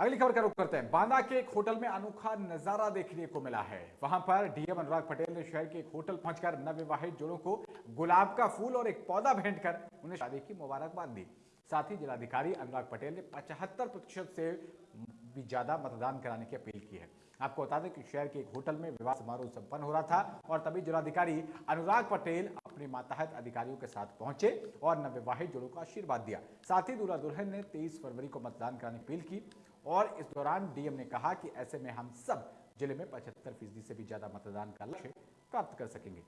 अगली खबर का रुख करते हैं। बांदा के एक होटल में अनोखा नज़ारा देखने को मिला है। वहाँ पर डीएम अनुराग पटेल ने शहर के एक होटल पहुंचकर नवविवाहित जोड़ों को गुलाब का फूल और एक पौधा भेंट कर उन्हें शादी की मुबारकबाद दी। साथ ही जिलाधिकारी अनुराग पटेल ने पचहत्तर प्रतिशत से भी ज़्यादा मतदान कराने की अपील की है। आपको बता दें कि शहर के एक होटल में विवाह समारोह संपन्न हो रहा था और तभी जिलाधिकारी अनुराग पटेल अपने माताहत अधिकारियों के साथ पहुँचे और नवविवाहित जोड़ों को आशीर्वाद दिया। साथ ही दूल्हा दुल्हन ने 23 फरवरी को मतदान कराने की अपील की। और इस दौरान डीएम ने कहा कि ऐसे में हम सब ज़िले में पचहत्तर फ़ीसदी से भी ज़्यादा मतदान का लक्ष्य प्राप्त कर सकेंगे।